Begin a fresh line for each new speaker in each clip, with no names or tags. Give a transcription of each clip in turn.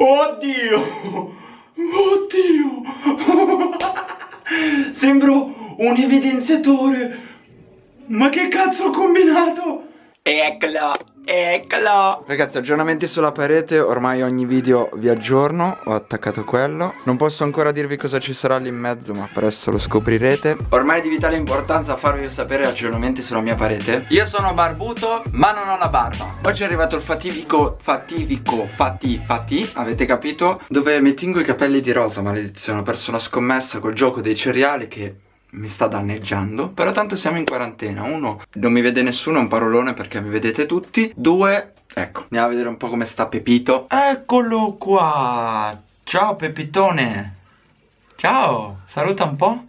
Oddio! Oddio! Sembro un evidenziatore! Ma che cazzo ho combinato? Eccolo! Eccolo. Ragazzi aggiornamenti sulla parete Ormai ogni video vi aggiorno Ho attaccato quello. Non posso ancora dirvi cosa ci sarà lì in mezzo Ma presto lo scoprirete. Ormai è di vitale importanza farvi sapere aggiornamenti sulla mia parete. Io sono barbuto ma non ho la barba. Oggi è arrivato il fativico Fativico Fati Fati Avete capito? Dove mi tingo i capelli di rosa maledizione. Ho perso una scommessa col gioco dei cereali che mi sta danneggiando Però tanto siamo in quarantena. Uno, non mi vede nessuno, è un parolone perché mi vedete tutti. Due, ecco, andiamo a vedere un po' come sta Pepito. Eccolo qua. Ciao Pepitone. Ciao, saluta un po'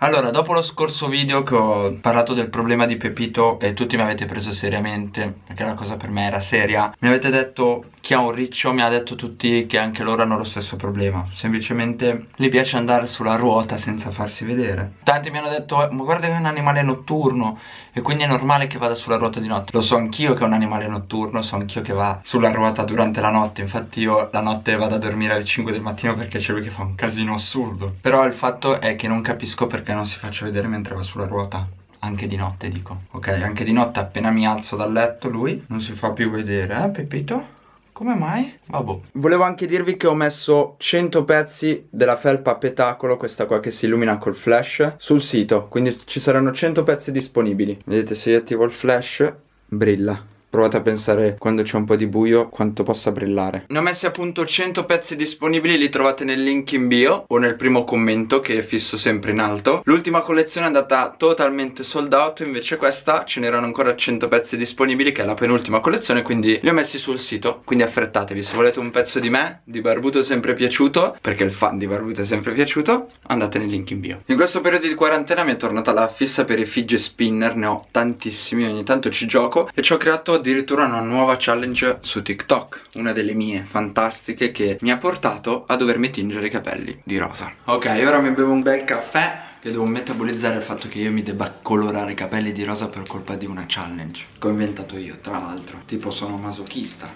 Allora, dopo lo scorso video che ho parlato del problema di Pepito e tutti mi avete preso seriamente, perché la cosa per me era seria, mi avete detto chi ha un riccio mi ha detto tutti che anche loro hanno lo stesso problema, semplicemente gli piace andare sulla ruota senza farsi vedere. Tanti mi hanno detto, ma guarda che è un animale notturno e quindi è normale che vada sulla ruota di notte. Lo so anch'io che è un animale notturno, so anch'io che va sulla ruota durante la notte, infatti io la notte vado a dormire alle 5 del mattino perché c'è lui che fa un casino assurdo. Però il fatto è che non capisco perché perché non si faccia vedere mentre va sulla ruota anche di notte dico ok anche di notte appena mi alzo dal letto lui non si fa più vedere eh Pepito? Come mai? Vabbè. Volevo anche dirvi che ho messo 100 pezzi della felpa petacolo, questa qua che si illumina col flash, sul sito. Quindi ci saranno 100 pezzi disponibili. Vedete se io attivo il flash, brilla. Provate a pensare quando c'è un po' di buio quanto possa brillare. Ne ho messi appunto 100 pezzi disponibili Li trovate nel link in bio O nel primo commento che fisso sempre in alto. L'ultima collezione è andata totalmente sold out Invece questa ce n'erano ancora 100 pezzi disponibili Che è la penultima collezione Quindi li ho messi sul sito Quindi affrettatevi. Se volete un pezzo di me Di Barbuto è sempre piaciuto Perché il fan di Barbuto è sempre piaciuto Andate nel link in bio. In questo periodo di quarantena mi è tornata la fissa per i fidget spinner Ne ho tantissimi Ogni tanto ci gioco E ci ho creato addirittura una nuova challenge su TikTok Una delle mie fantastiche che mi ha portato a dovermi tingere i capelli di rosa. Ok, ora mi bevo un bel caffè che devo metabolizzare il fatto che io mi debba colorare i capelli di rosa per colpa di una challenge Che ho inventato io, tra l'altro. Tipo sono masochista.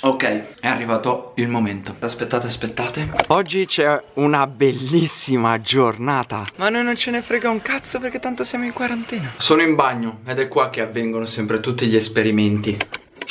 Ok, è arrivato il momento. Aspettate, aspettate. Oggi c'è una bellissima giornata. Ma noi non ce ne frega un cazzo perché tanto siamo in quarantena. Sono in bagno ed è qua che avvengono sempre tutti gli esperimenti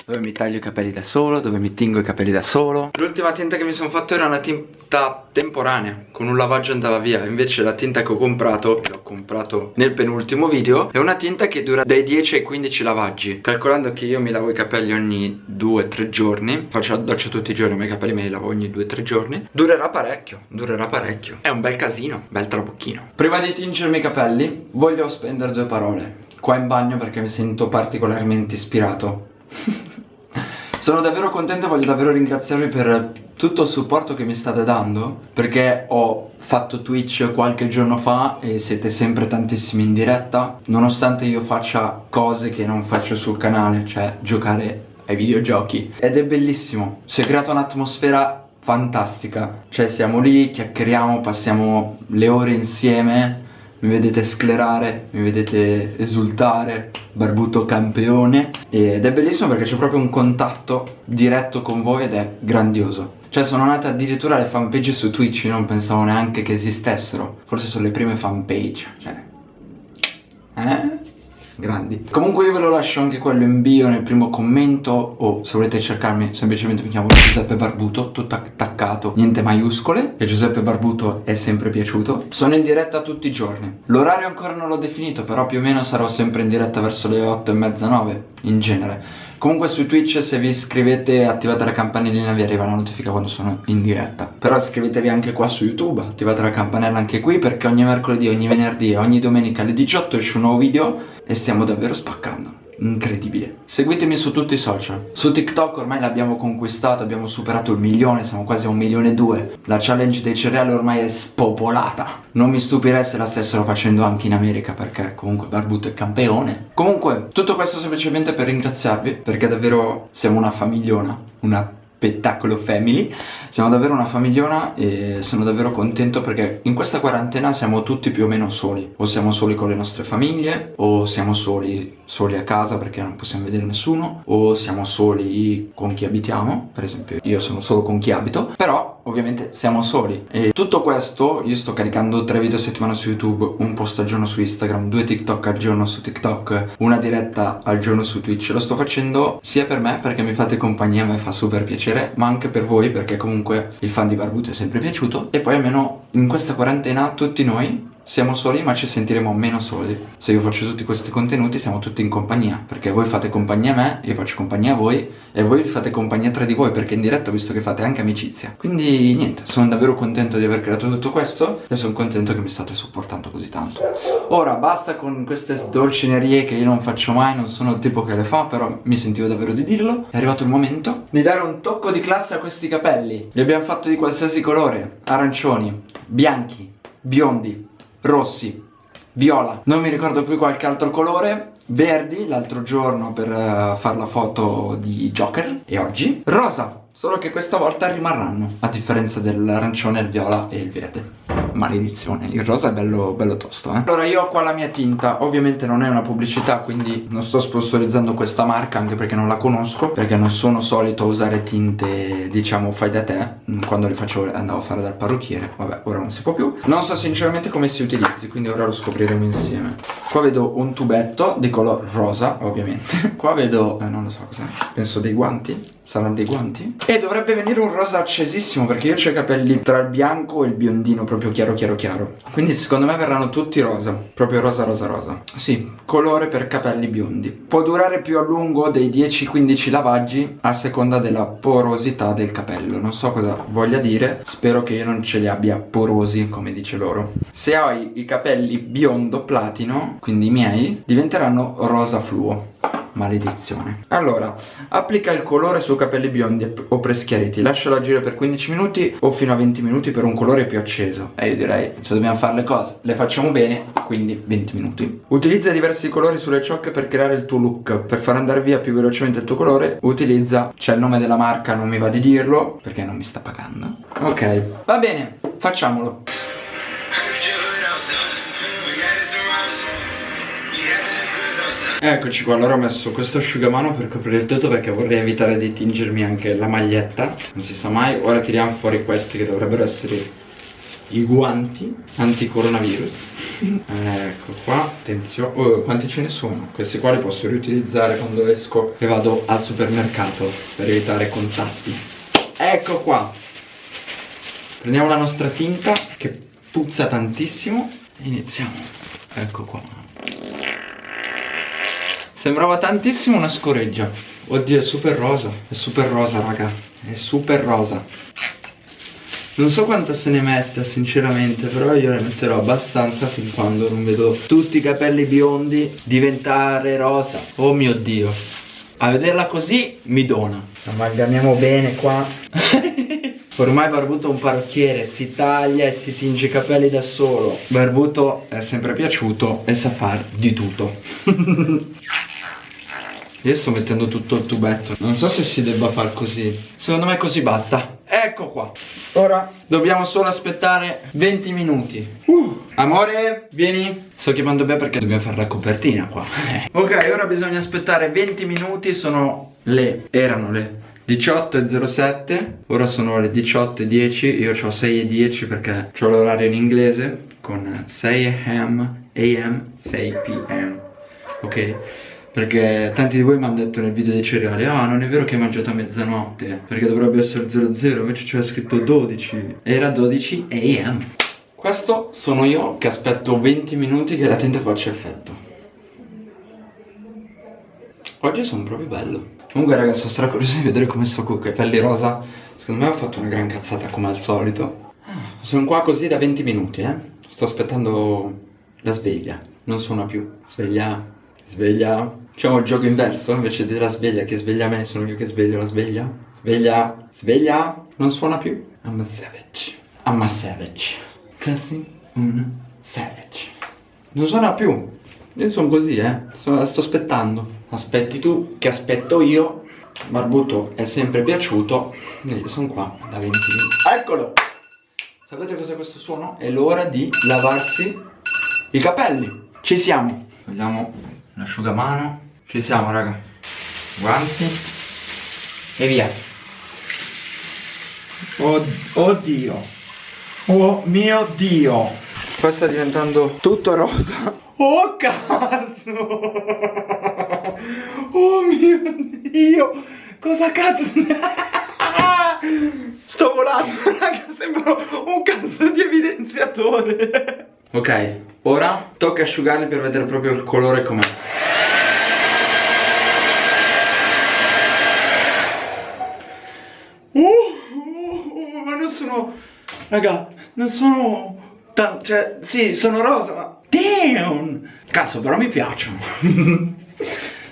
dove mi taglio i capelli da solo, dove mi tingo i capelli da solo. L'ultima tinta che mi sono fatto era una tinta temporanea, con un lavaggio andava via. Invece la tinta che ho comprato, che ho comprato nel penultimo video È una tinta che dura dai 10 ai 15 lavaggi. Calcolando che io mi lavo i capelli ogni 2-3 giorni Faccio la doccia tutti i giorni, ma i capelli me li lavo ogni 2-3 giorni Durerà parecchio, durerà parecchio. È un bel casino, bel trabocchino Prima di tingermi i capelli, voglio spendere due parole. Qua in bagno perché mi sento particolarmente ispirato Sono davvero contento e voglio davvero ringraziarvi per tutto il supporto che mi state dando Perché ho fatto Twitch qualche giorno fa e siete sempre tantissimi in diretta Nonostante io faccia cose che non faccio sul canale, cioè giocare ai videogiochi. Ed è bellissimo, si è creata un'atmosfera fantastica. Cioè siamo lì, chiacchieriamo, passiamo le ore insieme mi vedete sclerare, mi vedete esultare, barbuto campione ed è bellissimo perché c'è proprio un contatto diretto con voi ed è grandioso. Cioè sono nate addirittura le fanpage su Twitch, io non pensavo neanche che esistessero, forse sono le prime fanpage, cioè... Eh? Grandi. Comunque io ve lo lascio anche quello in bio nel primo commento O se volete cercarmi semplicemente mi chiamo Giuseppe Barbuto Tutto attaccato, niente maiuscole E Giuseppe Barbuto è sempre piaciuto. Sono in diretta tutti i giorni. L'orario ancora non l'ho definito Però più o meno sarò sempre in diretta verso le 8 e mezza 9 In genere Comunque su Twitch se vi iscrivete e attivate la campanellina vi arriva la notifica quando sono in diretta. Però iscrivetevi anche qua su YouTube, attivate la campanella anche qui perché ogni mercoledì, ogni venerdì e ogni domenica alle 18 esce un nuovo video e stiamo davvero spaccando incredibile. Seguitemi su tutti i social. Su TikTok ormai l'abbiamo conquistato Abbiamo superato il milione Siamo quasi a un milione e due. La challenge dei cereali ormai è spopolata. Non mi stupirei se la stessero facendo anche in America Perché comunque Barbuto è campione. Comunque tutto questo semplicemente per ringraziarvi Perché davvero siamo una famigliona Una spettacolo family. Siamo davvero una famigliona e sono davvero contento perché in questa quarantena siamo tutti più o meno soli. O siamo soli con le nostre famiglie o siamo soli, soli a casa perché non possiamo vedere nessuno O siamo soli con chi abitiamo, per esempio io sono solo con chi abito. Però ovviamente siamo soli. E tutto questo io sto caricando tre video a settimana su youtube un post al giorno su instagram due tiktok al giorno su tiktok una diretta al giorno su twitch. Lo sto facendo sia per me perché mi fate compagnia a me fa super piacere ma anche per voi perché comunque il fan di Barbuto è sempre piaciuto. E poi almeno in questa quarantena tutti noi siamo soli ma ci sentiremo meno soli. Se io faccio tutti questi contenuti siamo tutti in compagnia Perché voi fate compagnia a me, io faccio compagnia a voi E voi fate compagnia tra di voi perché in diretta ho visto che fate anche amicizia. Quindi niente, sono davvero contento di aver creato tutto questo E sono contento che mi state supportando così tanto. Ora basta con queste sdolcinerie che io non faccio mai Non sono il tipo che le fa però mi sentivo davvero di dirlo. È arrivato il momento di dare un tocco di classe a questi capelli. Li abbiamo fatti di qualsiasi colore. Arancioni, bianchi, biondi rossi, viola, non mi ricordo più qualche altro colore, verdi l'altro giorno per uh, fare la foto di Joker. E oggi, rosa, solo che questa volta rimarranno, a differenza dell'arancione, il viola e il verde maledizione. Il rosa è bello, bello tosto eh. Allora io ho qua la mia tinta. Ovviamente non è una pubblicità quindi non sto sponsorizzando questa marca Anche perché non la conosco Perché non sono solito usare tinte diciamo fai da te. Mm, Quando le faccio andavo a fare dal parrucchiere. Vabbè ora non si può più. Non so sinceramente come si utilizzi Quindi ora lo scopriremo insieme. Qua vedo un tubetto di color rosa ovviamente. Qua vedo, eh, non lo so cos'è Penso dei guanti Saranno dei guanti? E dovrebbe venire un rosa accesissimo perché io ho i capelli tra il bianco e il biondino proprio chiaro chiaro chiaro. Quindi secondo me verranno tutti rosa. Proprio rosa rosa rosa. Sì, colore per capelli biondi. Può durare più a lungo dei 10-15 lavaggi a seconda della porosità del capello. Non so cosa voglia dire. Spero che io non ce li abbia porosi come dice loro. Se hai i capelli biondo platino, quindi i miei, diventeranno rosa fluo Maledizione. Allora, applica il colore su capelli biondi o preschiariti. Lascialo agire per 15 minuti o fino a 20 minuti per un colore più acceso. E io direi, se dobbiamo fare le cose, le facciamo bene, quindi 20 minuti. Utilizza diversi colori sulle ciocche per creare il tuo look. Per far andare via più velocemente il tuo colore Utilizza, c'è il nome della marca, non mi va di dirlo Perché non mi sta pagando. Ok, va bene, facciamolo Eccoci qua, allora ho messo questo asciugamano per coprire il tutto perché vorrei evitare di tingermi anche la maglietta. Non si sa mai, ora tiriamo fuori questi che dovrebbero essere i guanti anti-coronavirus. Ecco qua, attenzione, oh, quanti ce ne sono? Questi qua li posso riutilizzare quando esco e vado al supermercato per evitare contatti. Ecco qua. Prendiamo la nostra tinta che puzza tantissimo. E iniziamo. Ecco qua Sembrava tantissimo una scoreggia. Oddio è super rosa È super rosa raga È super rosa. Non so quanta se ne metta sinceramente Però io ne metterò abbastanza fin quando non vedo tutti i capelli biondi diventare rosa. Oh mio dio. A vederla così mi dona. Amalgamiamo bene qua. Ormai Barbuto è un parrucchiere, si taglia e si tinge i capelli da solo. Barbuto è sempre piaciuto e sa far di tutto Io sto mettendo tutto il tubetto. Non so se si debba far così. Secondo me così basta. Ecco qua. Ora. Dobbiamo solo aspettare 20 minuti. Uh, Amore, vieni. Sto chiamando Bea perché dobbiamo fare la copertina qua. Ok, ora bisogna aspettare 20 minuti. Sono le, erano le 18.07 Ora sono le 18.10 Io ho 6.10 perché ho l'orario in inglese Con 6 am, am, 6 pm Ok perché tanti di voi mi hanno detto nel video dei cereali Ah non è vero che hai mangiato a mezzanotte Perché dovrebbe essere 00 Invece c'era scritto 12 Era 12 am Questo sono io che aspetto 20 minuti che la tinta faccia effetto. Oggi sono proprio bello. Comunque ragazzi sono stra curioso di vedere come sto con i capelli rosa. Secondo me ho fatto una gran cazzata come al solito. Ah, Sono qua così da 20 minuti eh. Sto aspettando la sveglia. Non suona più. Sveglia Sveglia Facciamo il gioco inverso, invece della sveglia che sveglia me, sono io che sveglio la sveglia. Sveglia, sveglia, non suona più. I'm a savage. I'm a savage. Così, un savage. Non suona più. Io sono così, eh. Sto, sto aspettando. Aspetti tu, che aspetto io. Barbuto è sempre piaciuto Io sono qua da 20 minuti Eccolo Sapete cos'è questo suono? È l'ora di lavarsi i capelli Ci siamo Togliamo l'asciugamano Ci siamo raga. Guanti. E via. Oh, Oddio Oh mio Dio. Qua sta diventando tutto rosa. Oh cazzo. Oh mio Dio. Cosa cazzo? Sto volando raga. Sembra un cazzo di evidenziatore. Ok Ora tocca asciugarli per vedere proprio il colore com'è uh, uh, uh, Ma non sono Raga Non sono Cioè sì sono rosa ma Damn Cazzo però mi piacciono.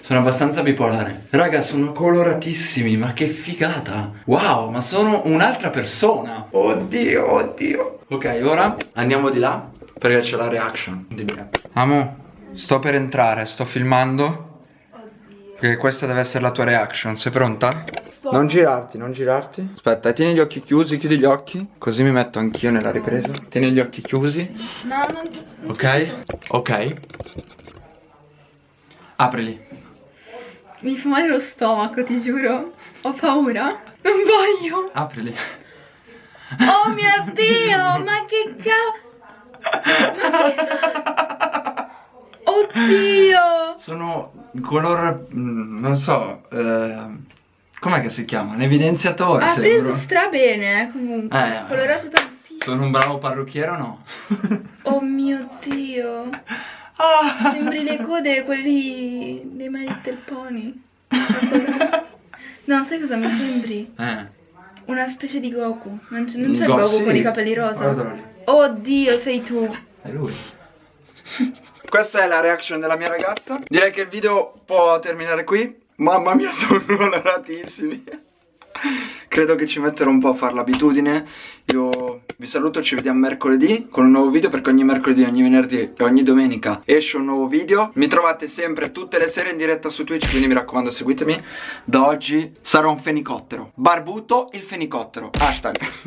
Sono abbastanza bipolare. Raga sono coloratissimi Ma che figata. Wow ma sono un'altra persona. Oddio oddio. Ok ora andiamo di là Perché c'è la reaction di Amo Sto per entrare Sto filmando perché questa deve essere la tua reaction, sei pronta? Sto. Non girarti, non girarti. Aspetta, tieni gli occhi chiusi, chiudi gli occhi Così mi metto anch'io nella ripresa. Tieni gli occhi chiusi.
No, non...
Ok, ok. Aprili.
Mi fa male lo stomaco, ti giuro. Ho paura. Non voglio.
Aprili.
Oh mio Dio, ma che cavolo Oddio
Sono color, mm, non so, eh, com'è che si chiama? Un evidenziatore.
Ha preso stra bene, eh, comunque. Eh, Colorato tantissimo.
Sono un bravo parrucchiere o no?
oh mio dio. Ah. Sembri le code quelli dei My Little Pony. No, sai cosa mi sembri?
Eh.
Una specie di Goku. Non c'è il Goku sì. con i capelli rosa. Oddio, sei tu.
È lui. Questa è la reaction della mia ragazza. Direi che il video può terminare qui. Mamma mia sono coloratissimi Credo che ci metterò un po' a fare l'abitudine. Io vi saluto, ci vediamo mercoledì con un nuovo video Perché ogni mercoledì, ogni venerdì e ogni domenica esce un nuovo video. Mi trovate sempre tutte le sere in diretta su Twitch Quindi mi raccomando seguitemi. Da oggi sarò un fenicottero. Barbuto il fenicottero. Hashtag